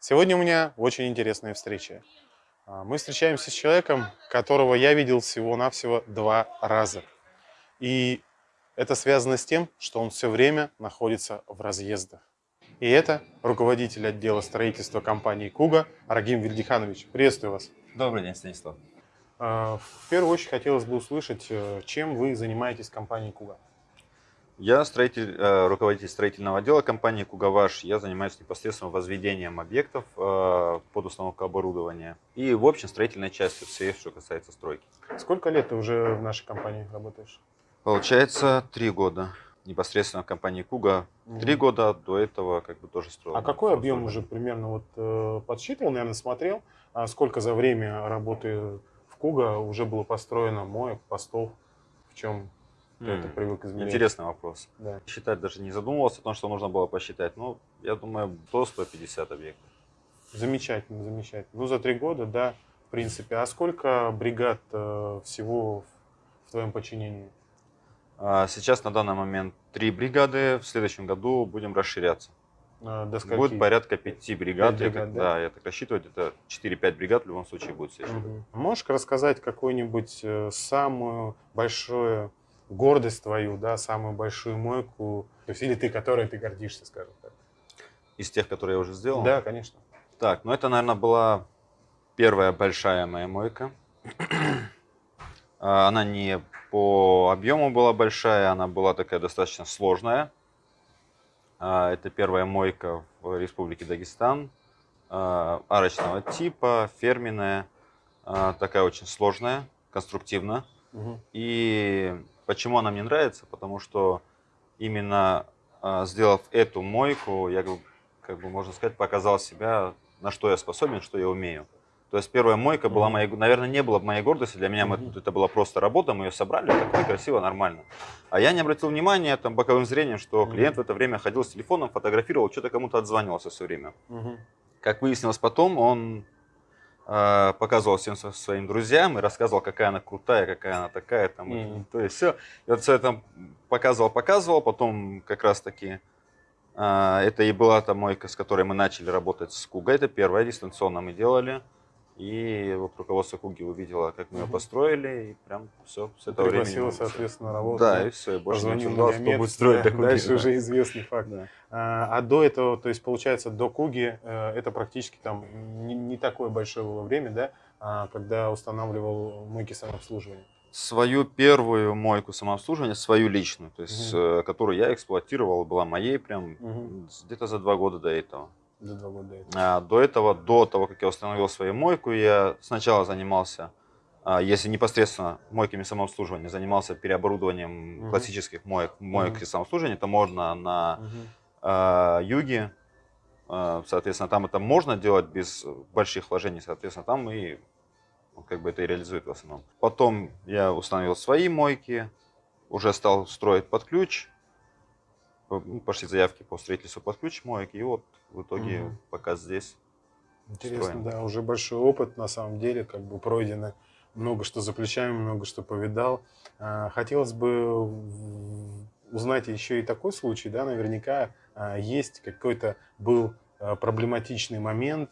Сегодня у меня очень интересная встреча. А, мы встречаемся с человеком, которого я видел всего-навсего два раза. И это связано с тем, что он все время находится в разъездах. И это руководитель отдела строительства компании «Куга» Рагим Вильдиханович. Приветствую вас. Добрый день, Станислав. А, в первую очередь хотелось бы услышать, э, чем вы занимаетесь в компании «Куга». Я строитель, э, руководитель строительного отдела компании «Кугаваш». Я занимаюсь непосредственно возведением объектов э, под установку оборудования и, в общем, строительной частью всей, что касается стройки. Сколько лет ты уже в нашей компании работаешь? Получается, три года. Непосредственно в компании «Куга». Три Мгм. года до этого как бы тоже строил. А какой объем уже примерно вот э, подсчитывал, наверное, смотрел, а сколько за время работы в Куга уже было построено моек, постов, в чем М, это привык измерять? Интересный вопрос. Да. Считать даже не задумывался о том, что нужно было посчитать. Ну, я думаю, до 150 объектов. Замечательно, замечательно. Ну, за три года, да, в принципе. А сколько бригад э, всего в, твоем подчинении? А Сейчас на данный момент три бригады. В следующем году будем расширяться. Э, до скольки? Будет порядка пяти бригад. Пять я бригад, так- да? да? я так рассчитываю, это 4-5 бригад в любом случае будет. Мгм. Можешь рассказать какую-нибудь э, самую большую гордость твою, да, самую большую мойку, то есть или ты, которой ты гордишься, скажем так? Из тех, которые я уже сделал. Да, конечно. Так, ну это, наверное, была первая большая моя мойка. А, Она не по объему была большая, она была такая достаточно сложная. А, Это первая мойка в Республике Дагестан. а, Арочного типа, ферменная, такая очень сложная, конструктивно. Мгм. И почему она мне нравится? Потому что именно а, сделав эту мойку, я, как бы- можно сказать, показал себя, на что я способен, что я умею. То есть первая мойка была моей, наверное, не была бы моей гордостью. Для меня это была просто работа, мы ее собрали, так красиво, нормально. А я не обратил внимания там боковым зрением, что клиент в это время ходил с телефоном, фотографировал, что-то кому-то отзванивался все время. Как выяснилось потом, он показывал всем своим друзьям и рассказывал, какая она крутая, какая она такая. Там, и- Мгм. То есть все. И вот все это показывал, показывал. Потом как раз таки э, это и была та мойка, с которой мы начали работать с Кугой. Это первая дистанционно мы делали. И вот руководство Куги увидело, как мы ее построили, и прям все с этого времени. Всё. соответственно, работать. Да, и все, и больше не обсуждалось, кто будет строить для Куги. Дальше да. уже известный факт. Да. А, а до этого, то есть получается до Куги, э, это практически там не, не такое большое было время, да, а, когда устанавливал мойки самообслуживания. свою первую мойку самообслуживания, свою личную, то есть, э, которую я эксплуатировал, была моей прям с- где-то за два года до этого. За два года до этого. А, до этого, до того, как я установил свою мойку, я сначала занимался, а, если непосредственно мойками самообслуживания, занимался переоборудованием Мгм. классических моек, моек Мгм. и самообслуживания. Это можно на Мгм. а, юге, а, соответственно, там это можно делать без больших вложений, соответственно, там и как бы это и реализует в основном. Потом я установил свои мойки, уже стал строить под ключ, пошли заявки по строительству под ключ моек, и вот в итоге Мгм. пока здесь. Интересно, строим. да, уже большой опыт на самом деле, как бы пройдено много что за плечами, много что повидал. А, Хотелось бы узнать еще и такой случай, да, наверняка а, есть какой-то был а, проблематичный момент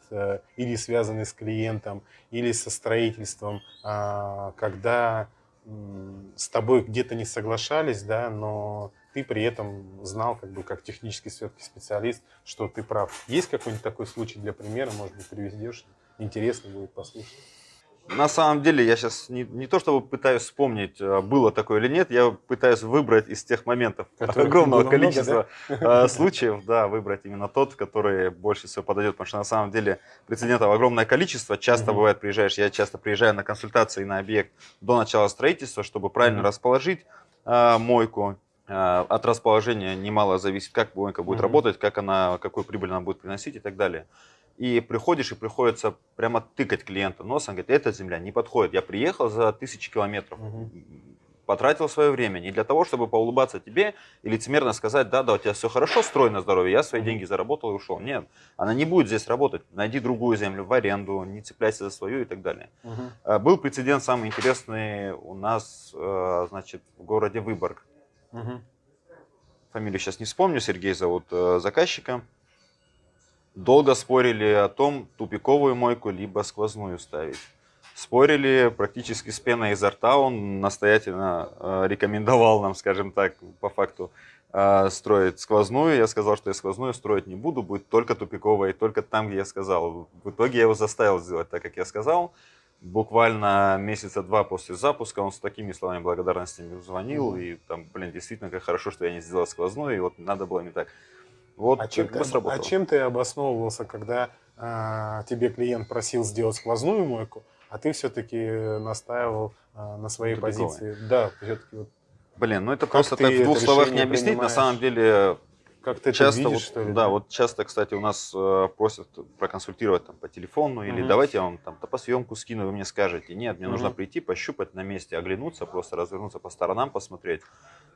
или связанный с клиентом, или со строительством, когда с тобой где-то не соглашались, да, но ты при этом знал, как бы, как технический все-таки специалист, что ты прав. Есть какой-нибудь такой случай для примера, может быть, приведешь? Интересно будет послушать. На самом деле, я сейчас не, не то чтобы пытаюсь вспомнить, а, было такое или нет, я пытаюсь выбрать из тех моментов Которых огромного было много, количества а, случаев, да, выбрать именно тот, который больше всего подойдет, потому что на самом деле прецедентов огромное количество. Часто Мгм. бывает, приезжаешь, я часто приезжаю на консультации на объект до начала строительства, чтобы правильно Мгм. расположить а, мойку. А, от расположения немало зависит, как мойка будет Мгм. работать, как она, какую прибыль она будет приносить и так далее. И приходишь, и приходится прямо тыкать клиента носом, говорит, эта земля не подходит. Я приехал за тысячи километров, Мгм. потратил свое время не для того, чтобы поулыбаться тебе и лицемерно сказать, да, да, у тебя все хорошо, строй на здоровье, я свои Мгм. деньги заработал и ушел. Нет, она не будет здесь работать. Найди другую землю в аренду, не цепляйся за свою и так далее. А, Был прецедент самый интересный у нас, э, значит, в городе Выборг. Мгм. Фамилию сейчас не вспомню, Сергей зовут э, заказчика. Долго спорили о том, тупиковую мойку либо сквозную ставить. Спорили практически с пеной изо рта. Он настоятельно э, рекомендовал нам, скажем так, по факту, э, строить сквозную. Я сказал, что я сквозную строить не буду, будет только тупиковая, и только там, где я сказал. В итоге я его заставил сделать так, как я сказал. Буквально месяца два после запуска он с такими словами благодарности мне звонил. Mm-hmm. И там, блин, действительно, как хорошо, что я не сделал сквозную, и вот надо было не так. Вот а чем, ты, а чем ты обосновывался, когда а, тебе клиент просил сделать сквозную мойку, а ты все-таки настаивал а, на своей Тупиковой. позиции? Да, все-таки вот Блин, ну это просто так в двух словах не объяснить. Принимаешь? На самом деле, как ты часто это видишь, вот, что ли? Да, вот часто, кстати, у нас э, просят проконсультировать там по телефону или угу. давайте я вам там топосъемку скину, вы мне скажете. Нет, мне угу. нужно прийти, пощупать на месте, оглянуться, просто развернуться по сторонам, посмотреть,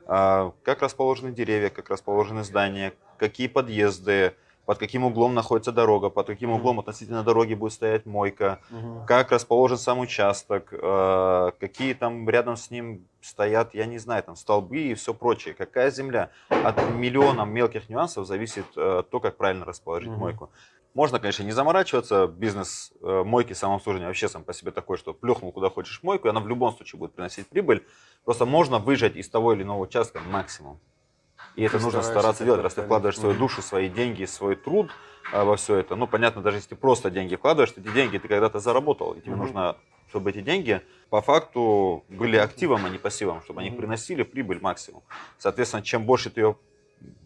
э, как расположены деревья, как расположены здания, какие подъезды, под каким углом находится дорога, под каким углом относительно дороги будет стоять мойка, угу. как расположен сам участок, э, какие там рядом с ним стоят, я не знаю, там столбы и все прочее, какая земля. От миллиона мелких нюансов зависит э, то, как правильно расположить угу. мойку. Можно, конечно, не заморачиваться, бизнес э, мойки самообслуживания вообще сам по себе такой, что плюхнул куда хочешь мойку, и она в любом случае будет приносить прибыль. Просто можно выжать из того или иного участка максимум. И это нужно стараться делать, раз ты вкладываешь свою душу, свои деньги, свой труд а, во все это. Ну, понятно, даже если ты просто деньги вкладываешь, эти деньги ты когда-то заработал, и тебе нужно, чтобы эти деньги по факту были активом, а не пассивом, чтобы они приносили прибыль максимум. Соответственно, чем больше ты ее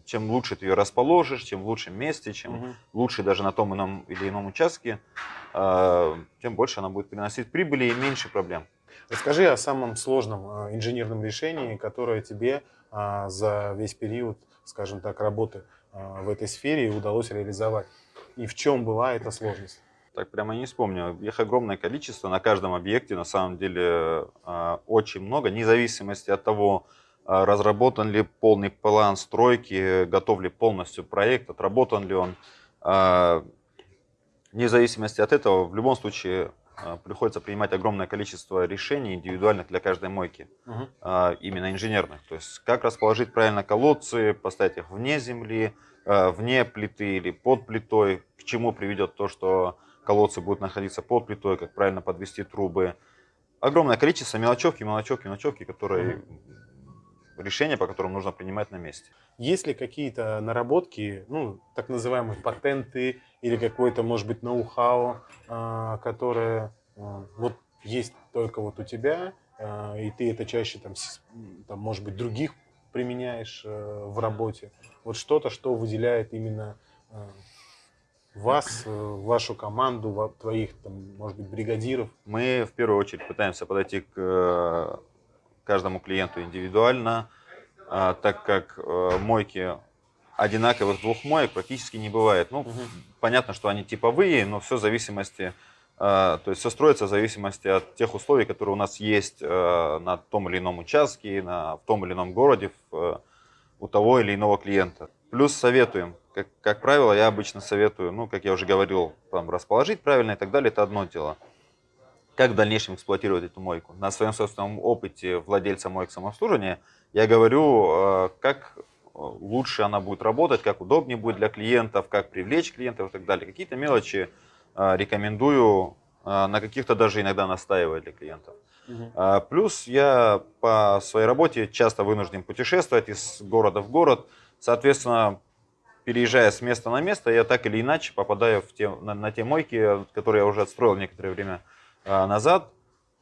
чем лучше ты ее расположишь, чем в лучшем месте, чем угу. лучше даже на том ином или ином участке, э, тем больше она будет приносить прибыли и меньше проблем. Расскажи о самом сложном э, инженерном решении, которое тебе а, за весь период, скажем так, работы а, в этой сфере удалось реализовать? И в чем была эта сложность? Так прямо не вспомню. Их огромное количество на каждом объекте, на самом деле а, очень много, вне зависимости от того, разработан ли полный план стройки, готов ли полностью проект, отработан ли он. Вне зависимости от этого, в любом случае, а, приходится принимать огромное количество решений индивидуальных для каждой мойки, угу. именно инженерных. То есть как расположить правильно колодцы, поставить их вне земли, а, вне плиты или под плитой, к чему приведет то, что колодцы будут находиться под плитой, как правильно подвести трубы. Огромное количество мелочевки, мелочевки, мелочевки, которые угу решения, по которым нужно принимать на месте. Есть ли какие-то наработки, ну, так называемые патенты или какое-то, может быть, ноу-хау, а, которое а, вот есть только вот у тебя, а, и ты это чаще, там, там может быть, других применяешь э, в работе? Вот что-то, что выделяет именно вас, э, вашу команду, твоих, там, может быть, бригадиров? Мы в первую очередь пытаемся подойти к э, каждому клиенту индивидуально, так как мойки одинаковых двух моек практически не бывает. Ну, угу. понятно, что они типовые, но все в зависимости, а, то есть все строится в зависимости от тех условий, которые у нас есть э, на том или ином участке, на, в том или ином городе, в, э, у того или иного клиента. Плюс советуем. Как, как правило, я обычно советую, ну, как я уже говорил, там, расположить правильно и так далее, это одно дело как в дальнейшем эксплуатировать эту мойку. На своем собственном опыте владельца моек самообслуживания я говорю, э, как э, лучше она будет работать, как удобнее будет для клиентов, как привлечь клиентов и так далее. Какие-то мелочи э, рекомендую, на каких-то даже иногда настаивать для клиентов. Угу. Плюс я по своей работе часто вынужден путешествовать из города в город. Соответственно, переезжая с места на место, я так или иначе попадаю в те, на, на те мойки, которые я уже отстроил некоторое время а, назад.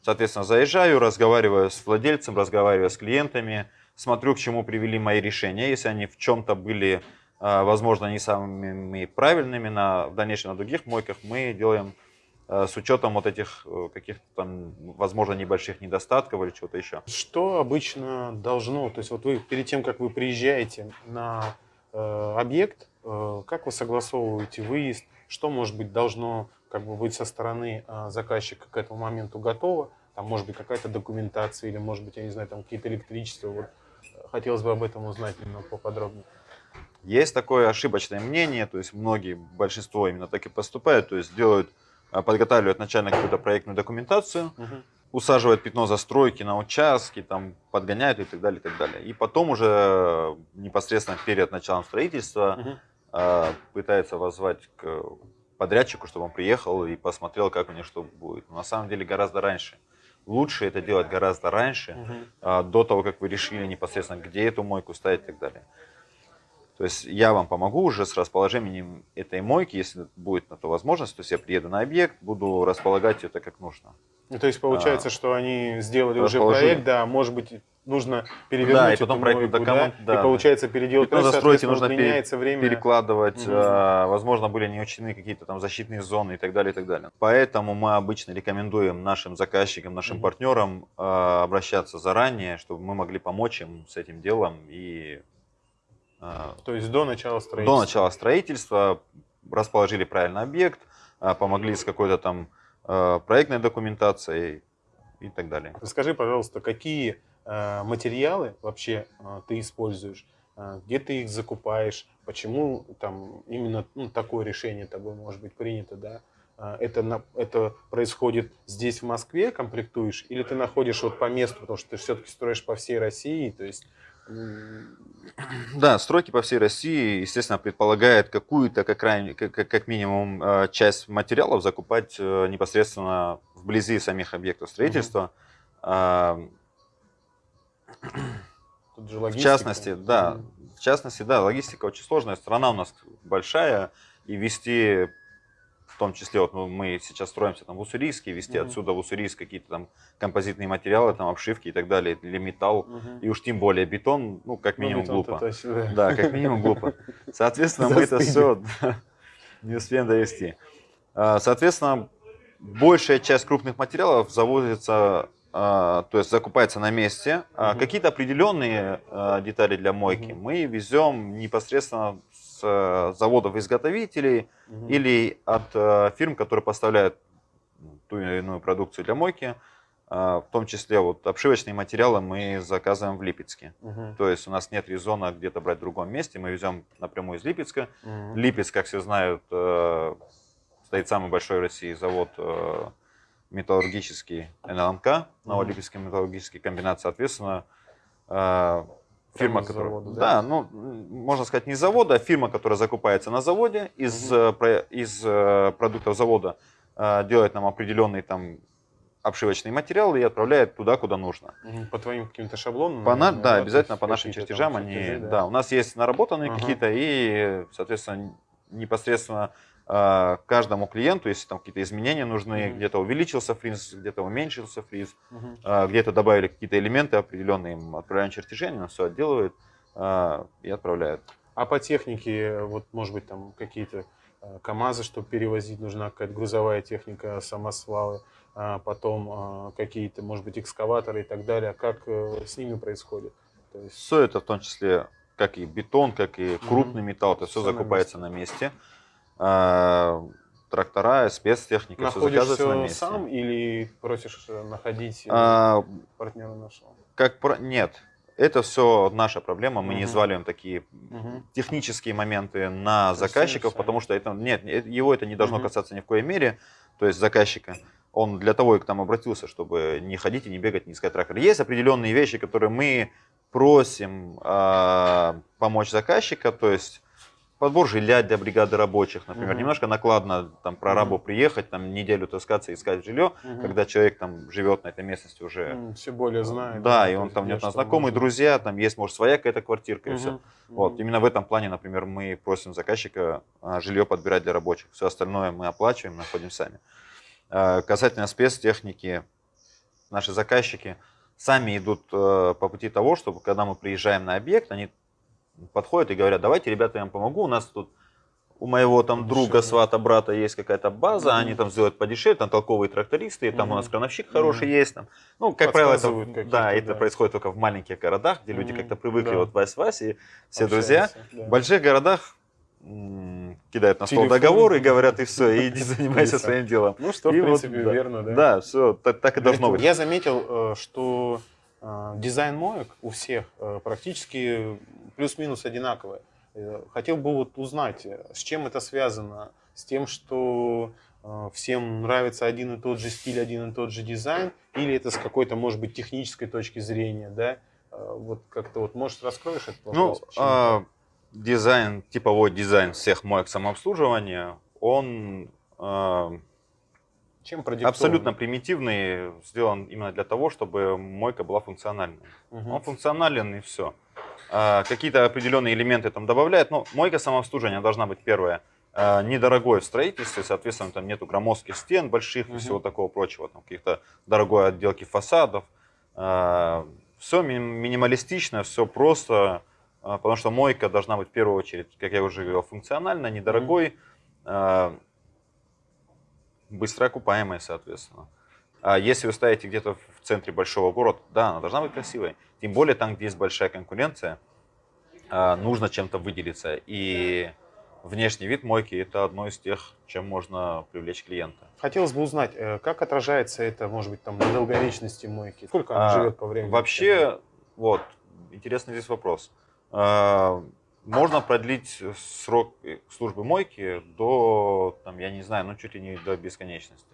Соответственно, заезжаю, разговариваю с владельцем, разговариваю с клиентами, смотрю, к чему привели мои решения. Если они в чем-то были, а, возможно, не самыми правильными, на, в дальнейшем на других мойках мы делаем а, с учетом вот этих э, каких-то там, возможно, небольших недостатков или чего-то еще. Что обычно должно, то есть вот вы перед тем, как вы приезжаете на э, объект, э, как вы согласовываете выезд, что, может быть, должно как бы быть со стороны а, заказчика к этому моменту готово, там может быть какая-то документация или может быть, я не знаю, там какие-то электричества, вот э, хотелось бы об этом узнать немного поподробнее. Есть такое ошибочное мнение, то есть многие, большинство именно так и поступают, то есть делают, а, подготавливают начально какую-то проектную документацию, угу. усаживают пятно застройки на участке, там подгоняют и так далее, и так далее. И потом уже непосредственно перед началом строительства угу э, пытается воззвать к подрядчику, чтобы он приехал и посмотрел, как у них что будет. Но на самом деле гораздо раньше. Лучше это делать гораздо раньше, а, до того, как вы решили непосредственно, где эту мойку ставить и так далее. То есть я вам помогу уже с расположением этой мойки, если будет на то возможность. То есть я приеду на объект, буду располагать это как нужно. Ну, То есть получается, А, что они сделали уже проект, да, может быть, нужно перевернуть Да, и эту потом проектный мойку, документ, да, да, и получается переделать проект, соответственно, нужно пере- время. перекладывать, Мгм. а, возможно, были не учтены какие-то там защитные зоны и так далее, и так далее. Поэтому мы обычно рекомендуем нашим заказчикам, нашим Мгм. партнерам а, обращаться заранее, чтобы мы могли помочь им с этим делом и То есть до начала строительства. до начала строительства расположили правильно объект, а, помогли с какой-то там а, проектной документацией и так далее. Скажи, пожалуйста, какие материалы вообще ты используешь, где ты их закупаешь, почему там именно ну, такое решение тобой может быть принято, да? Это, это происходит здесь, в Москве, комплектуешь, или ты находишь вот по месту, потому что ты все-таки строишь по всей России, то есть Да, стройки по всей России, естественно, предполагает какую-то, как, крайне- как, как- минимум, э, часть материалов закупать э, непосредственно вблизи самих объектов строительства. Тут же В частности, да, в частности, да, логистика очень сложная, страна у нас большая, и вести, в том числе, вот ну, мы сейчас строимся там в Уссурийске, вести Мгм. отсюда в Уссурийск какие-то там композитные материалы, там обшивки и так далее, или металл, Мгм. и уж тем более бетон, ну, как Ну, минимум, бетон-то глупо. точно, да. Да, как минимум глупо. Соответственно, мы это все не успеем довести. А, Соответственно, большая часть крупных материалов завозится, а, то есть закупается на месте. А. Какие-то определенные детали для мойки мы везем непосредственно с а, заводов-изготовителей Мгм. или от а, фирм, которые поставляют ту или иную продукцию для мойки. А, В том числе вот обшивочные материалы мы заказываем в Липецке. Мгм. То есть у нас нет резона где-то брать в другом месте, мы везем напрямую из Липецка. Мгм. Липецк, как все знают, э, стоит самый большой в России завод э, металлургический НЛМК, Новолипецкий металлургический комбинат, соответственно, э, фирма, из которая... завода, да? да? ну, можно сказать, не завода, а фирма, которая закупается на заводе, из, э, про- из э, продуктов завода э, делает нам определенный там обшивочный материал и отправляет туда, куда нужно. По твоим каким-то шаблонам? По на- да, обязательно по нашим чертежам там они, чертежи, да. у нас есть наработанные Ага. какие-то и, соответственно, непосредственно каждому клиенту, если там какие-то изменения нужны, Мгм. где-то увеличился фриз, где-то уменьшился фриз, э, где-то добавили какие-то элементы определенные, им отправляем чертежи, они все отделывают э, и отправляют. А по технике, вот, может быть, там какие-то э, КАМАЗы, чтобы перевозить, нужна какая-то грузовая техника, самосвалы, а потом а, какие-то, может быть, экскаваторы и так далее. Как э, с ними происходит? То есть, Все это в том числе, как и бетон, как и крупный металл, это все Всё на закупается на месте. Э, Трактора, спецтехника, все находишь заказывается на все месте. сам или просишь э, находить э, А, партнера нашего? как про... Нет, это все наша проблема. Мы не Мгм. взваливаем такие Мгм. технические моменты на есть заказчиков, потому что это нет, э- его это не должно Мгм. касаться ни в коей мере. То есть заказчика. Он для того и к нам обратился, чтобы не ходить и не бегать, не искать трактор. Есть определенные вещи, которые мы просим а, помочь заказчика, то есть подбор жилья для бригады рабочих, например. Мгм. Немножко накладно там прорабу Мгм. приехать, там неделю таскаться, искать жилье, Мгм. когда человек там живет на этой местности уже все более знает. да, и он там, нет, знакомые, друзья, там есть, может, своя какая-то квартирка и все. Вот, именно в этом плане, например, мы просим заказчика а, жилье подбирать для рабочих. Все остальное мы оплачиваем, находим сами. А, Касательно спецтехники, наши заказчики сами идут э, по пути того, чтобы когда мы приезжаем на объект, они подходят и говорят, давайте, ребята, я вам помогу, у нас тут у моего там друга, свата, брата есть какая-то база, Мгм. они там сделают подешевле, там толковые трактористы, там у нас крановщик хороший Мгм. есть. Там. Ну, как правило, это, да, это да. происходит только в маленьких городах, где люди Мгм. как-то привыкли, Да. вот Вась, Вась и все друзья. Общаются, да. В больших городах кидают на стол Телефон. договор и говорят, и все, и иди занимайся И своим делом. Ну, что, И в вот, принципе, да. верно, да? Да, все, так, так и должно быть. Я заметил, э, что э, дизайн моек у всех э, практически плюс-минус одинаковый. Э, Хотел бы вот узнать, э, с чем это связано? С тем, что э, всем нравится один и тот же стиль, один и тот же дизайн? Или это с какой-то, может быть, технической точки зрения, да? Вот как-то вот, может, раскроешь этот Ну, вопрос? почему а, дизайн, типовой дизайн всех моек самообслуживания, он э, Чем продиктован? абсолютно примитивный, сделан именно для того, чтобы мойка была функциональной. Мгм. Он функционален и все. Какие-то определенные элементы там добавляют. Но мойка самообслуживания должна быть первое. а, Недорогой в строительстве, соответственно, там нету громоздких стен больших и всего такого прочего, там каких-то дорогой отделки фасадов. Все минималистично, все просто, а, потому что мойка должна быть в первую очередь, как я уже говорил, функциональной, недорогой, а, быстро окупаемой, соответственно. А если вы ставите где-то в центре большого города, да, она должна быть красивой. Тем более там, где есть большая конкуренция, а, нужно чем-то выделиться. И внешний вид мойки это одно из тех, чем можно привлечь клиента. Хотелось бы узнать, э, как отражается это, может быть, там на долговечности мойки? Сколько она А, живет по времени? Вообще, вот, интересный здесь вопрос. Можно продлить срок службы мойки до, там, я не знаю, ну чуть ли не до бесконечности.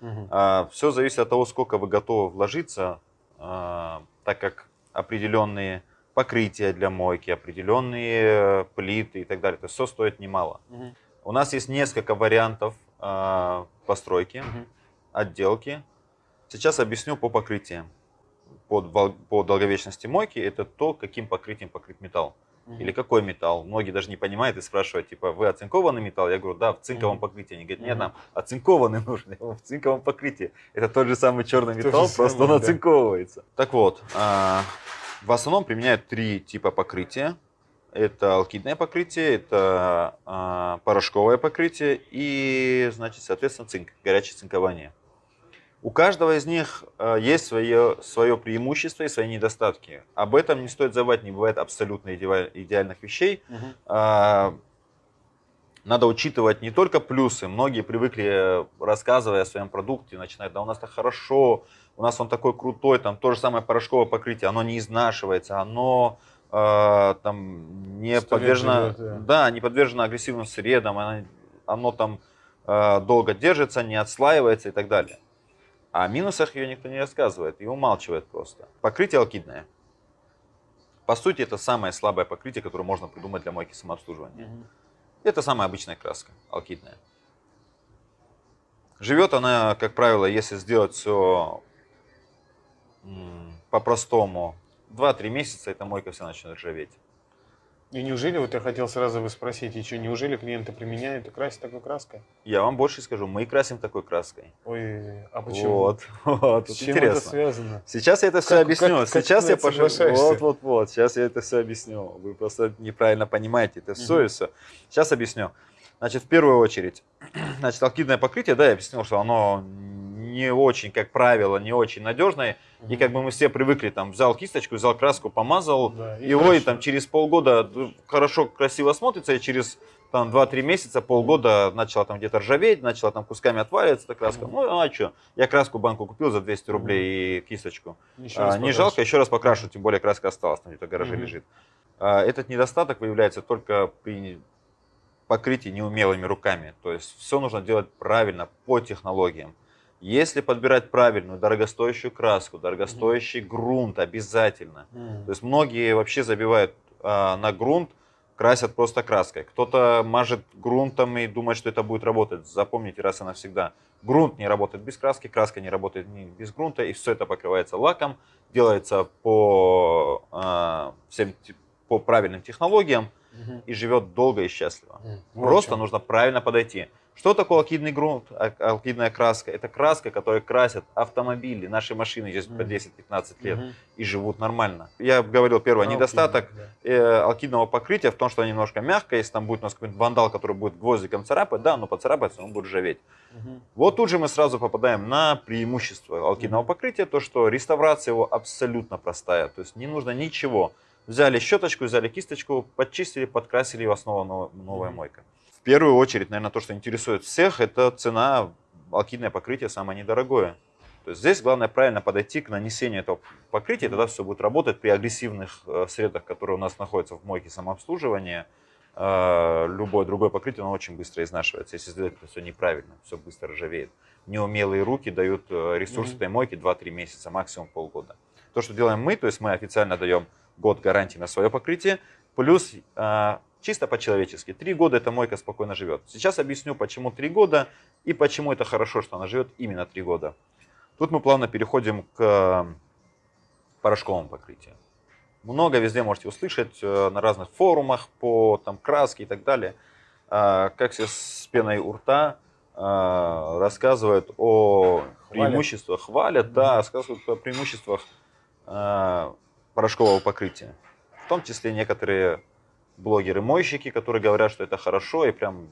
Мгм. Все зависит от того, сколько вы готовы вложиться, а, так как определенные покрытия для мойки, определенные плиты и так далее. То есть все стоит немало. Мгм. У нас есть несколько вариантов а, постройки, Мгм. отделки. Сейчас объясню по покрытиям. По, по долговечности мойки это то, каким покрытием покрыт металл. Или какой металл. Многие даже не понимают и спрашивают, типа, вы оцинкованный металл? Я говорю, да, в цинковом покрытии. Они говорят, нет, нам оцинкованный нужен. В цинковом покрытии. Это тот же самый черный металл, просто он да. оцинковывается. Так вот, а, в основном применяют три типа покрытия. Это алкидное покрытие, это а, порошковое покрытие и, значит, соответственно, цинк, горячее цинкование. У каждого из них а, есть свое, свое преимущество и свои недостатки. Об этом не стоит забывать, не бывает абсолютно идеаль- идеальных вещей. А, Надо учитывать не только плюсы. Многие привыкли, э, рассказывая о своем продукте, начинать, да у нас так хорошо, у нас он такой крутой, там то же самое порошковое покрытие, оно не изнашивается, оно э, там не подвержено, живет, да. да, не подвержено агрессивным средам, оно, оно там э, долго держится, не отслаивается и так далее. А о минусах ее никто не рассказывает и умалчивает просто. Покрытие алкидное. По сути, это самое слабое покрытие, которое можно придумать для мойки самообслуживания. Мгм. Это самая обычная краска, алкидная. Живет она, как правило, если сделать все по-простому, 2-3 месяца эта мойка вся начнет ржаветь. И неужели, вот я хотел сразу вы спросить, что, неужели клиенты применяют и красят такой краской? Я вам больше скажу, мы и красим такой краской. Ой, а почему? Вот, вот, С чем это интересно. связано? Сейчас я это все Как- объясню. как- как сейчас ты я это пошел. Вот, вот, вот. Сейчас я это все объясню. Вы просто неправильно понимаете это все Мгм. и все. Сейчас объясню. Значит, в первую очередь, значит, алкидное покрытие, да, я объяснил, что оно не очень, как правило, не очень надежное. И как бы мы все привыкли, там, взял кисточку, взял краску, помазал, Да, и и там через полгода д- хорошо, красиво смотрится, и через там 2-3 месяца, полгода начала там где-то ржаветь, начала там кусками отваливаться эта краска. Мгм. Ну, а что? Я краску банку купил за 200 рублей и кисточку. Еще А, не покрашу. жалко, еще раз покрашу, тем более краска осталась, там где-то в гараже Мгм. лежит. А, Этот недостаток выявляется только при покрытии неумелыми руками. То есть все нужно делать правильно, по технологиям. Если подбирать правильную, дорогостоящую краску, дорогостоящий грунт обязательно. М. То есть многие вообще забивают а, на грунт, красят просто краской. Кто-то мажет грунтом и думает, что это будет работать. Запомните раз и навсегда. Грунт не работает без краски, краска не работает без грунта, и все это покрывается лаком, делается по, а, всем, по правильным технологиям И живет долго и счастливо. Вот Просто чё. нужно правильно подойти. Что такое алкидный грунт, а- алкидная краска? Это краска, которая красят автомобили, наши машины здесь по Мгм. 10-15 лет Мгм. и живут нормально. Я говорил, первый Алкидный, недостаток да. э, алкидного покрытия в том, что оно немножко мягкое. Если там будет у нас какой-нибудь вандал, который будет гвоздиком царапать, да, но поцарапается, он будет ржаветь. Мгм. Вот тут же мы сразу попадаем на преимущество алкидного Мгм. покрытия, то, что реставрация его абсолютно простая. То есть не нужно ничего. Взяли щеточку, взяли кисточку, подчистили, подкрасили, и у вас снова нов- новая мойка. В первую очередь, наверное, то, что интересует всех, это цена, алкидное покрытие самое недорогое. То есть здесь главное правильно подойти к нанесению этого покрытия, тогда все будет работать при агрессивных э, средах, которые у нас находятся в мойке самообслуживания. Э, любое другое покрытие, оно очень быстро изнашивается, если сделать это все неправильно, все быстро ржавеет. Неумелые руки дают э, ресурс этой мойки 2-3 месяца, максимум полгода. То, что делаем мы, то есть мы официально даем год гарантии на свое покрытие, плюс э, чисто по-человечески. Три года эта мойка спокойно живет. Сейчас объясню, почему три года и почему это хорошо, что она живет именно три года. Тут мы плавно переходим к порошковому покрытию. Много везде можете услышать э, на разных форумах по там, краске и так далее, э, как все с пеной у рта рассказывают о Хвалят. преимуществах, хвалят, да, рассказывают о преимуществах порошкового покрытия. В том числе некоторые блогеры-мойщики, которые говорят, что это хорошо и прям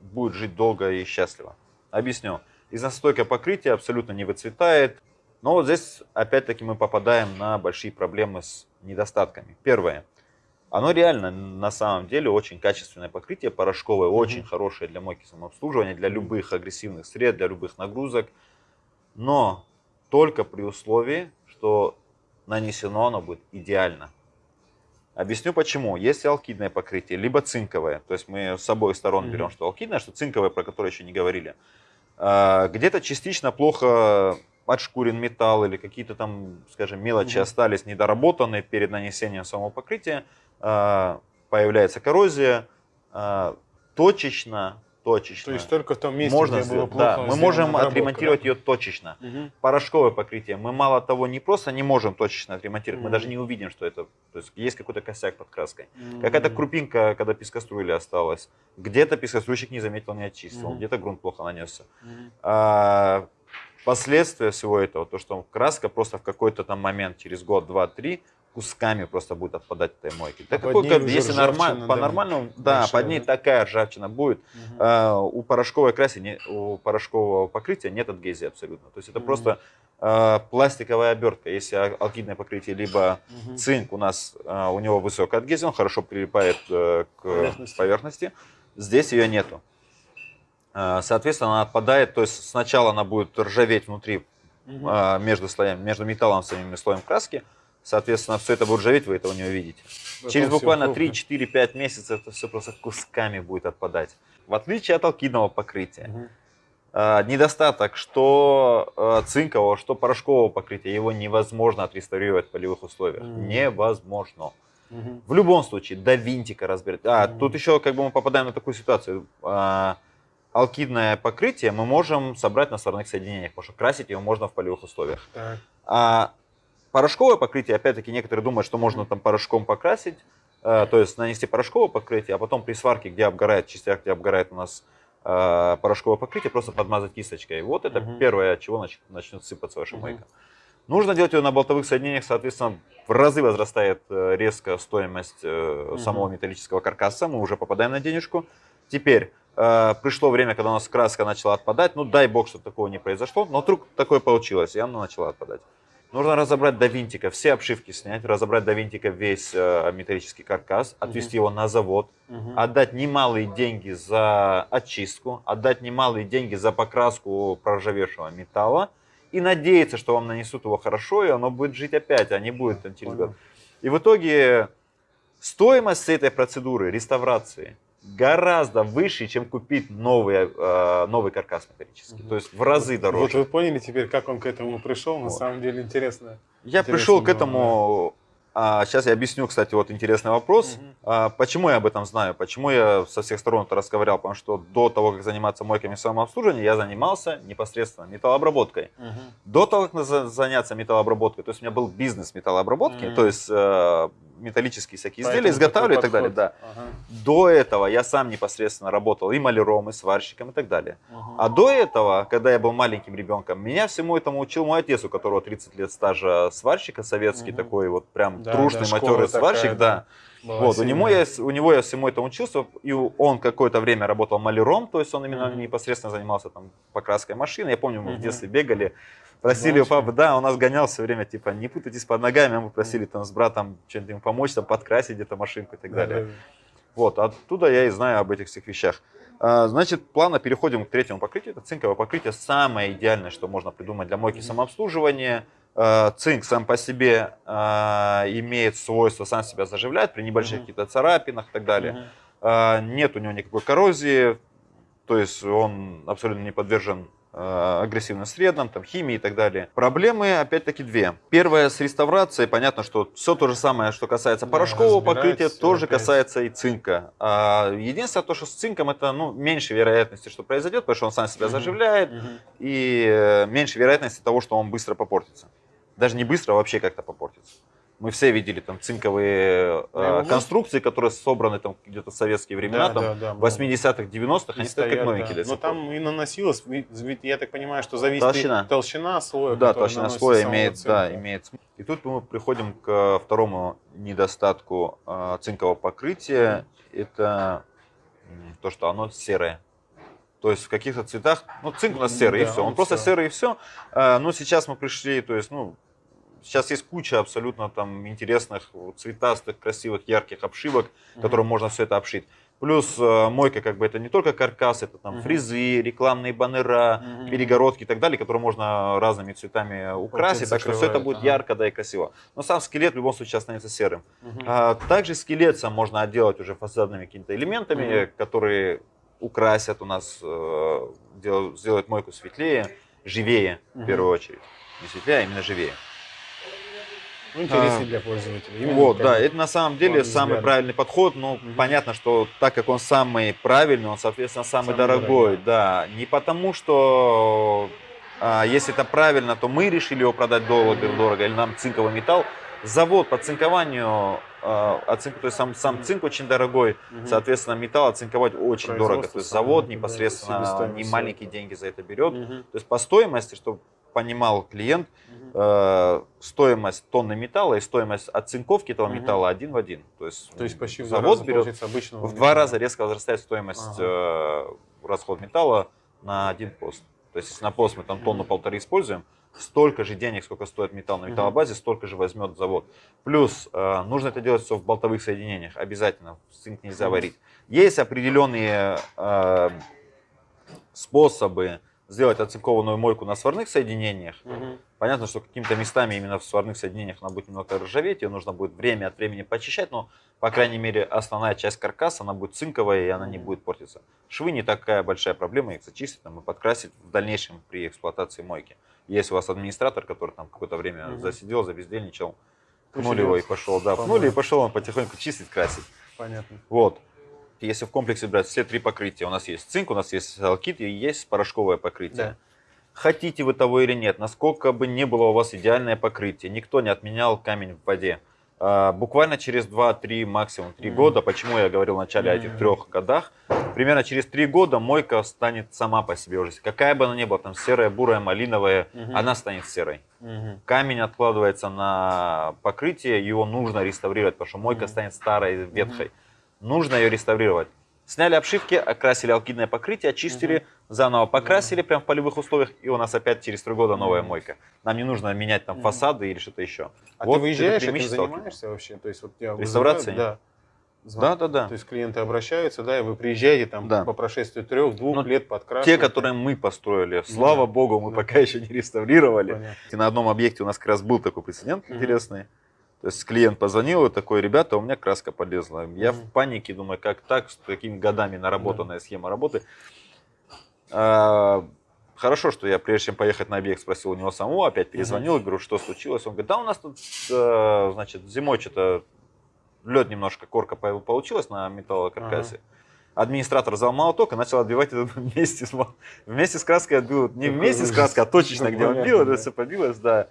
будет жить долго и счастливо. Объясню. Износостойкое покрытие абсолютно не выцветает, но вот здесь опять-таки мы попадаем на большие проблемы с недостатками. Первое. Оно реально на самом деле очень качественное покрытие, порошковое, очень хорошее для мойки самообслуживания, для любых агрессивных сред, для любых нагрузок. Но только при условии, что нанесено оно будет идеально. Объясню почему. Если алкидное покрытие, либо цинковое, то есть мы с обоих сторон Мгм. берем, что алкидное, что цинковое, про которое еще не говорили, а, где-то частично плохо отшкурен металл или какие-то там, скажем, мелочи Мгм. остались недоработанные перед нанесением самого покрытия, а, появляется коррозия, а, точечно, точечно. То есть только в том месте, можно где было сделать, плохо да, мы можем обработка, отремонтировать да? ее точечно. Мгм. Порошковое покрытие мы мало того не просто не можем точечно отремонтировать, мы Мгм. даже не увидим, что это, то есть есть какой-то косяк под краской. Какая-то Мгм. крупинка, когда пескоструили осталась. Где-то пескоструйщик не заметил, не очистил, Мгм. где-то грунт плохо нанесся. Мгм. А, последствия всего этого, то, что краска просто в какой-то там момент, через год, два, три, кусками просто будет отпадать от этой мойки. Так под какой, как- если нормально, по-нормальному, да, большая, под ней да? такая ржавчина будет. Мгм. А, у порошковой краски, не- у порошкового покрытия нет адгезии абсолютно. То есть это Мгм. просто а, пластиковая обертка. Если а- алкидное покрытие либо Мгм. цинк у нас, а, у него высокая адгезия, он хорошо прилипает э, к Поверхности. поверхности. Здесь ее нету. А, Соответственно, она отпадает, то есть сначала она будет ржаветь внутри а, между слоями, между металлом самим слоем краски. Соответственно, все это будет ржаветь, вы этого не увидите. Потом Через буквально крупно. 3-4-5 месяцев это все просто кусками будет отпадать. В отличие от алкидного покрытия. А, Недостаток, что цинкового, что порошкового покрытия, его невозможно отреставрировать в полевых условиях. Мгм. Невозможно. Мгм. В любом случае, до винтика разбирать. А, Мгм. тут еще как бы мы попадаем на такую ситуацию. А, алкидное покрытие мы можем собрать на сварных соединениях, потому что красить его можно в полевых условиях. Так. А порошковое покрытие, опять-таки, некоторые думают, что можно там порошком покрасить, э, то есть нанести порошковое покрытие, а потом при сварке, где обгорает, частях, где обгорает у нас э, порошковое покрытие, просто подмазать кисточкой. Вот это Мгм. первое, от чего нач- начнет сыпаться ваша Мгм. мойка. Нужно делать ее на болтовых соединениях, соответственно, в разы возрастает э, резко стоимость самого металлического каркаса, мы уже попадаем на денежку. Теперь пришло время, когда у нас краска начала отпадать, ну дай бог, чтобы такого не произошло, но вдруг такое получилось, и она начала отпадать. Нужно разобрать до винтика, все обшивки снять, разобрать до винтика весь э, металлический каркас, отвезти его на завод, Мгм. отдать немалые деньги за очистку, отдать немалые деньги за покраску проржавевшего металла и надеяться, что вам нанесут его хорошо, и оно будет жить опять, а не будет через год. И в итоге стоимость этой процедуры реставрации гораздо выше, чем купить новый, э, новый каркас металлический. Мгм. То есть в разы Вот дороже. вы поняли теперь, как он к этому пришел? На Вот. самом деле интересно. Я Интересно пришел к этому. а, сейчас я объясню, кстати, вот интересный вопрос. Мгм. А, почему я об этом знаю? Почему я со всех сторон это расковырял? Потому что до того, как заниматься мойками самообслуживания, я занимался непосредственно металлообработкой. Мгм. До того, как за- заняться металлообработкой, то есть у меня был бизнес металлообработки, Мгм. то есть э, металлические всякие изделия Поэтому изготавливаю и такой так далее. Да. Ага. До этого я сам непосредственно работал и маляром, и сварщиком и так далее. Мгм. А до этого, когда я был маленьким ребенком, меня всему этому учил мой отец, у которого 30 лет стажа сварщика, советский Мгм. такой вот прям Да, трушный, да, матерый такая, сварщик, да. Была Вот, у него, я, у него я всему этому учился, и он какое-то время работал маляром, то есть он именно Мгм. непосредственно занимался там покраской машины. Я помню, мы в Мгм. детстве бегали, просили у папы, да, он нас гонял все время, типа, не путайтесь под ногами, а мы просили там с братом что-нибудь ему помочь, там, подкрасить где-то машинку и так Да, далее. да, Вот, оттуда я и знаю об этих всех вещах. А, Значит, плавно переходим к третьему покрытию. Это цинковое покрытие. Самое идеальное, что можно придумать для мойки самообслуживания. А, Цинк сам по себе а, имеет свойство сам себя заживлять при небольших Мгм. каких-то царапинах и так да. далее. Нет у него никакой коррозии, то есть он абсолютно не подвержен агрессивным средам, там, химии и так далее. Проблемы, опять-таки, две. Первая с реставрацией. Понятно, что все то же самое, что касается Да, порошкового покрытия, тоже опять. касается и цинка. А, единственное, то, что с цинком это ну, меньше вероятности, что произойдет, потому что он сам себя заживляет, Мгм. и э, меньше вероятности того, что он быстро попортится. Даже не быстро, а вообще как-то попортится. Мы все видели там цинковые э, ну, конструкции, которые собраны там где-то в советские времена, Да, там, да, да, 80-х, 90-х, И они стоят как новенькие. да. Но там и наносилось, ведь, я так понимаю, что зависит Толщина. и толщина слоя. Да, толщина слоя имеет, да, имеет. И тут мы приходим к второму недостатку э, цинкового покрытия. Это то, что оно серое. То есть в каких-то цветах, ну цинк у нас М, серый и да, все, он он просто всё. серый и все. но сейчас мы пришли, то есть, ну, сейчас есть куча абсолютно там интересных, цветастых, красивых, ярких обшивок, Мгм. которым можно все это обшить. Плюс э, мойка, как бы это не только каркас, это там Мгм. фрезы, рекламные баннера, Мгм. перегородки и так далее, которые можно разными цветами украсить, так что все это будет ага. ярко, да и красиво. Но сам скелет в любом случае останется серым. Мгм. А, также скелет сам можно отделать уже фасадными какими-то элементами, Мгм. которые украсят у нас, э, дел- сделают мойку светлее, живее в Мгм. первую очередь. Не светлее, а именно живее. Ну, интереснее а, для пользователя. Именно Вот, да, это на самом деле самый взгляда. правильный подход, но Мгм. понятно, что так как он самый правильный, он, соответственно, самый, Самый дорогой, дорогой. да, не потому что а, если это правильно, то мы решили его продать дорого, дорого или нам цинковый металл. Завод по цинкованию, а, оцинк- то есть сам, сам цинк очень дорогой, Мгм. соответственно, металл оцинковать очень дорого. То есть завод да, непосредственно себестоимость не маленькие деньги за это берет. Мгм. То есть по стоимости, чтобы понимал клиент, Мгм. Э, стоимость тонны металла и стоимость оцинковки этого Мгм. металла один в один. То есть, То есть почти в два завод раза, берет обычного в два металла. раза резко возрастает стоимость э, расход металла на один пост. То есть если на пост мы там тонну Мгм. полторы используем, столько же денег, сколько стоит металл на металлобазе, столько же возьмет завод. Плюс э, нужно это делать все в болтовых соединениях, обязательно, цинк нельзя варить. Есть определенные э, способы сделать оцинкованную мойку на сварных соединениях. Мгм. Понятно, что какими-то местами именно в сварных соединениях она будет немного ржаветь, ее нужно будет время от времени почищать, но, по крайней мере, основная часть каркаса, она будет цинковая, и она не будет портиться. Швы не такая большая проблема, их зачистить там, и подкрасить в дальнейшем при эксплуатации мойки. Если у вас администратор, который там какое-то время Мгм. засидел, забездельничал, пнули его и пошел, да, пнули и пошел он потихоньку чистить, красить. Понятно. Вот. Если в комплексе брать все три покрытия, у нас есть цинк, у нас есть алкит и есть порошковое покрытие. Да. Хотите вы того или нет, насколько бы не было у вас идеальное покрытие, никто не отменял камень в воде. А, Буквально через 2-3, максимум 3 Мгм. года, почему я говорил в начале о этих трех годах, примерно через 3 года мойка станет сама по себе уже. Какая бы она ни была, там серая, бурая, малиновая, Мгм. она станет серой. Мгм. Камень откладывается на покрытие, его нужно реставрировать, потому что мойка Мгм. станет старой, ветхой. Нужно ее реставрировать. Сняли обшивки, окрасили алкидное покрытие, очистили, заново покрасили прям в полевых условиях, и у нас опять через три года новая Мгм. мойка. Нам не нужно менять там фасады или что-то еще. А Вот ты выезжаешь, этим алкида. занимаешься вообще? То есть вот тебя Реставрацией? Да. Да, да, да. То есть клиенты обращаются, да, и вы приезжаете там Да. по прошествии трех-двух Ну, лет подкрашиваете. Те, которые мы построили, слава да. богу, мы Да. пока еще не реставрировали. Понятно. И на одном объекте у нас как раз был такой прецедент Мгм. интересный. То есть клиент позвонил и такой, ребята, у меня краска полезла. Я Мгм. в панике, думаю, как так, с такими годами наработанная схема работы. А, Хорошо, что я прежде чем поехать на объект спросил у него самого, опять перезвонил, говорю, что случилось. Он говорит, да у нас тут, э, значит, зимой что-то лед немножко, корка по- получилась на металлокаркасе. Администратор взял молоток и начал отбивать это вместе с, вместе с краской отбил. Не вместе с краской, а точечно, где он бил, это все побилось, да.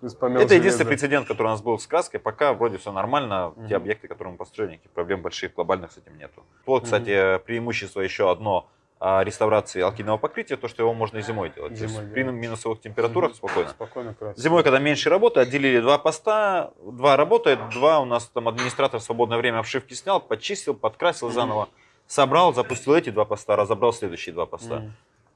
Это единственный железо. прецедент, который у нас был с краской. Пока вроде все нормально. Мгм. Те объекты, которые мы построили, никаких проблем больших, глобальных с этим нету. Вот, Мгм. кстати, преимущество еще одно а, реставрации алкидного покрытия, то, что его можно и зимой делать. То есть Зимой при минусовых температурах Мгм. спокойно. Спокойно. Зимой, когда меньше работы, отделили два поста, два работает, два у нас там администратор в свободное время обшивки снял, почистил, подкрасил заново, собрал, запустил эти два поста, разобрал следующие два поста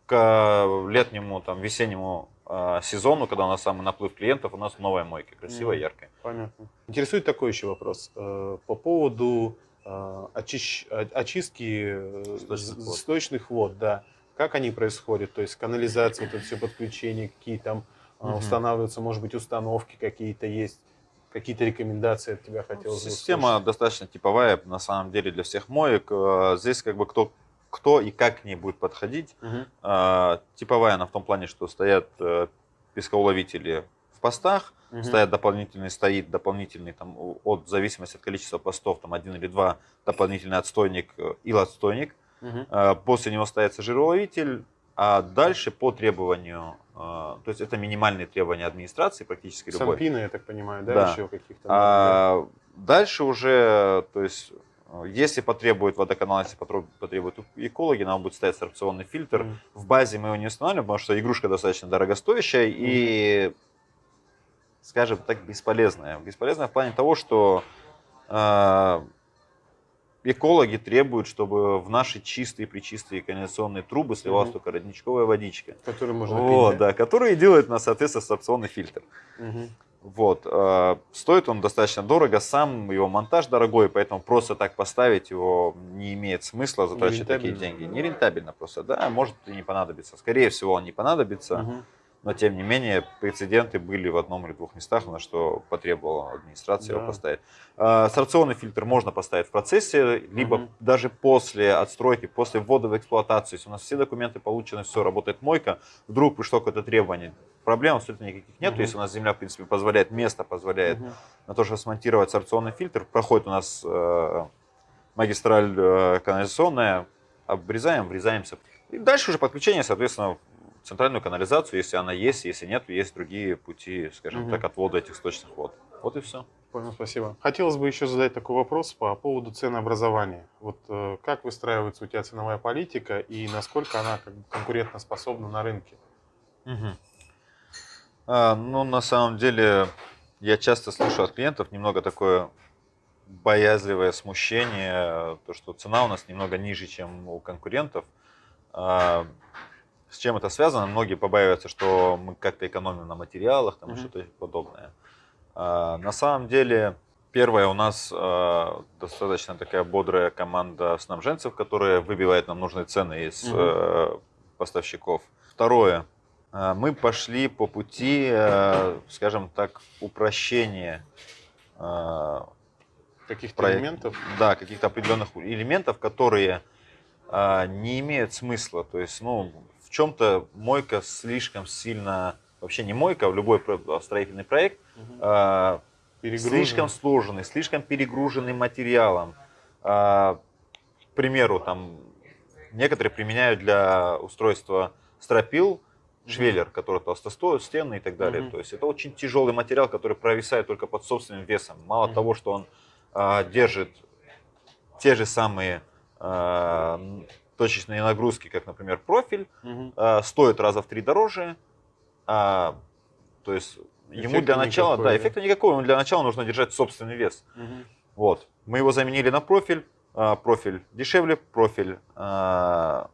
к летнему, там, весеннему э, сезону, когда у нас самый наплыв клиентов, у нас новая мойка, красивая, Мгм. яркая. Понятно. Интересует такой еще вопрос. э, По поводу э, очищ- очистки Сточных вод. сточных вод, да. Как они происходят? То есть канализация, это все подключения, какие там Мгм. устанавливаются, может быть, установки какие-то есть, какие-то рекомендации от тебя хотелось бы Система услышать? достаточно типовая, на самом деле, для всех моек. Здесь как бы кто кто и как к ней будет подходить. Мгм. А, Типовая она в том плане, что стоят э, пескоуловители в постах, Мгм. стоят дополнительный, стоит дополнительный, там, от в зависимости от количества постов, там один или два, дополнительный отстойник, э, ил-отстойник. Мгм. А, После него ставится жироуловитель, а дальше по требованию, а, то есть это минимальные требования администрации практически любой. Сампины, я так понимаю, да, Да. еще каких-то. А дальше уже, то есть, э, если потребует водоканал, если потребует, потребуют экологи, нам будет ставить сорбционный фильтр. Мгм. В базе мы его не устанавливаем, потому что игрушка достаточно дорогостоящая и, скажем так, бесполезная. Бесполезная в плане того, что э, экологи требуют, чтобы в наши чистые, причистые канализационные трубы сливалась Мгм. только родничковая водичка. Который можно Вот, пить. да, которые делают, на, соответственно, сорбционный фильтр. Мгм. Вот. э, Стоит он достаточно дорого, сам его монтаж дорогой, поэтому просто так поставить его не имеет смысла затрачивать такие деньги. Нерентабельно просто, да, может и не понадобится. Скорее всего, он не понадобится, Мгм. Но тем не менее прецеденты были в одном или двух местах, на что потребовала администрация Да. его поставить. Э, Сорбционный фильтр можно поставить в процессе, либо Мгм. даже после отстройки, после ввода в эксплуатацию. Если у нас все документы получены, все, работает мойка, вдруг пришло какое-то требование, проблем абсолютно никаких нет. Мгм. Если у нас земля, в принципе, позволяет, место позволяет Мгм. на то, чтобы смонтировать сорбционный фильтр, проходит у нас э, магистраль э, канализационная, обрезаем, врезаемся. И дальше уже подключение, соответственно, центральную канализацию, если она есть, если нет, есть другие пути, скажем Мгм. так, отвода этих сточных вод. Вот и все. Понял, спасибо. Хотелось бы еще задать такой вопрос по поводу ценообразования. Вот э, как выстраивается у тебя ценовая политика и насколько она как бы конкурентоспособна на рынке? А, ну, на самом деле, я часто слышу от клиентов немного такое боязливое смущение, то, что цена у нас немного ниже, чем у конкурентов. А, С чем это связано? Многие побаиваются, что мы как-то экономим на материалах, там и Мгм. что-то подобное. А, На самом деле, первое, у нас а, достаточно такая бодрая команда снабженцев, которая выбивает нам нужные цены из э, поставщиков. Второе, а, мы пошли по пути, скажем так, упрощения а, Каких-то проект- элементов? Да, каких-то определенных элементов, которые а, не имеют смысла. То есть, ну, чем-то мойка слишком сильно, вообще не мойка, а любой про- строительный проект, Перегружен? слишком сложенный, слишком перегруженный материалом. А, К примеру, там некоторые применяют для устройства стропил швеллер, который толстостоит, стены и так далее. Мгм. То есть это очень тяжелый материал, который провисает только под собственным весом. Мало Мгм. того, что он а, держит те же самые н- точечные нагрузки, как, например, профиль, Мгм. а, стоит раза в три дороже. а, то есть ему Эффекта для начала, никакой, да, да? эффекта никакого, ему для начала нужно держать собственный вес. Мгм. Вот. Мы его заменили на профиль. а, Профиль дешевле, профиль а,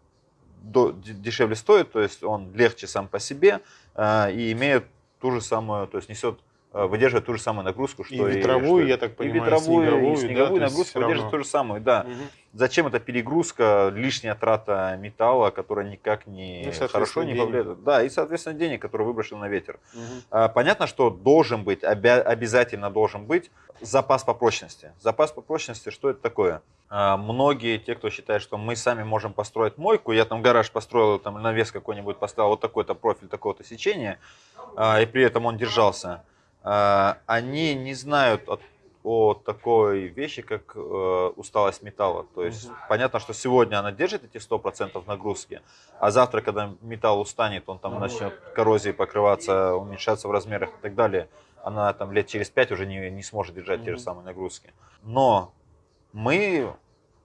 до- дешевле стоит, то есть он легче сам по себе а, и имеет ту же самую, то есть несет, выдерживает ту же самую нагрузку, что И ветровую, что- я так и понимаю, и ветровую, снеговую, и да, снеговую есть нагрузку выдерживает ту же самую, да. Мгм. Зачем эта перегрузка, лишняя трата металла, которая никак Ну, не соответственно, хорошо не денег. повлияет. Да, и, соответственно, денег, которые выброшены на ветер. Мгм. А, Понятно, что должен быть, обя- обязательно должен быть запас по прочности. Запас по прочности, что это такое? А, Многие, те, кто считает, что мы сами можем построить мойку, я там гараж построил, там навес какой-нибудь поставил, вот такой-то профиль, такого-то сечения, а, и при этом он держался, они не знают о, о такой вещи, как э, усталость металла. То есть Мгм. понятно, что сегодня она держит эти 100% нагрузки, а завтра, когда металл устанет, он там начнет коррозией покрываться, уменьшаться в размерах и так далее, она там лет через 5 уже не, не сможет держать те же самые нагрузки. Но мы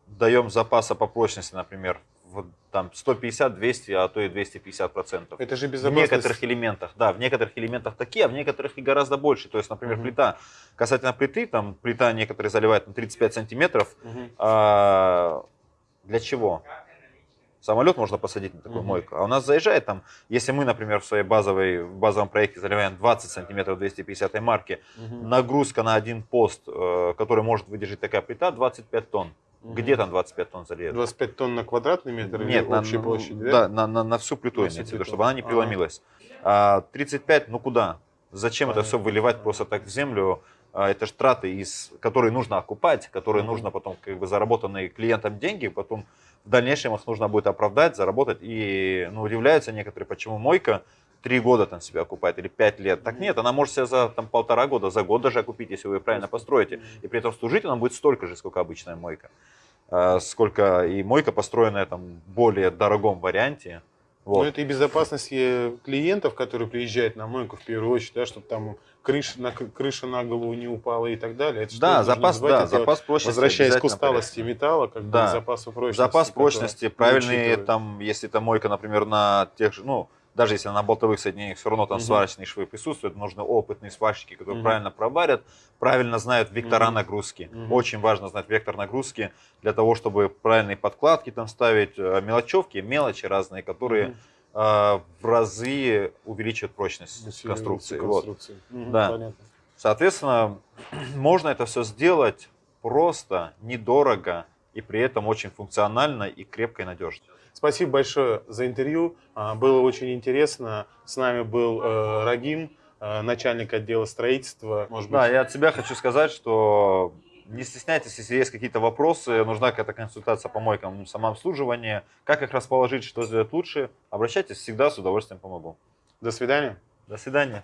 даем запаса по прочности, например, в, там 150, 200, а то и 250 процентов. Это же В безопасность. некоторых элементах, да, в некоторых элементах такие, а в некоторых и гораздо больше. То есть, например, Мгм. плита, касательно плиты, там плита некоторые заливают на 35 сантиметров. Мгм. А, для чего? Самолет можно посадить на такую Мгм. мойку. А у нас заезжает там, если мы, например, в своей базовой, в базовом проекте заливаем 20 сантиметров 250 марки, Мгм. нагрузка на один пост, э, который может выдержать такая плита, 25 тонн. Мгм. Где там 25 тонн залезет? 25 тонн на квадратный метр Нет, или на, общей на- площади, да, да? на, на, на всю плиту На всю плиту. чтобы она не Ага. преломилась. А 35, ну куда? Зачем это Понятно. все выливать просто так в землю? А, Это же траты, из, которые нужно окупать, которые Мгм. нужно потом, как бы заработанные клиентам деньги, потом в дальнейшем их нужно будет оправдать, заработать. И ну, удивляются некоторые, почему мойка три года там себя окупает или пять лет. Так нет, она может себя за там, полтора года, за год даже окупить, если вы ее правильно построите. И при этом служить она будет столько же, сколько обычная мойка. А, Сколько и мойка построенная там в более дорогом варианте. Ну, Вот. это и безопасность э, клиентов, которые приезжают на мойку в первую очередь, да, чтобы там крыша на, крыша на голову не упала и так далее. Это Да, запас, да, Это запас прочности. Возвращаясь к усталости порядке. металла, как бы Да. к запасу прочности. Запас прочности, правильные там, если это мойка, например, на тех же, ну, даже если на болтовых соединениях все равно там Мгм. сварочные швы присутствуют, нужны опытные сварщики, которые Мгм. правильно проварят, правильно знают вектора Мгм. нагрузки. Мгм. Очень важно знать вектор нагрузки для того, чтобы правильные подкладки там ставить, э, мелочевки, мелочи разные, которые Мгм. э, в разы увеличивают прочность Усиливается конструкции. Вот. конструкции. Мгм, Да. понятно. Соответственно, можно это все сделать просто, недорого и при этом очень функционально и крепко и надежно. Спасибо большое за интервью. А, Было очень интересно. С нами был э, Рагим, э, начальник отдела строительства. Может быть, Да, я от себя хочу сказать, что не стесняйтесь, если есть какие-то вопросы, нужна какая-то консультация по мойкам самообслуживания, как их расположить, что сделать лучше, обращайтесь, всегда с удовольствием помогу. до свидания. До свидания.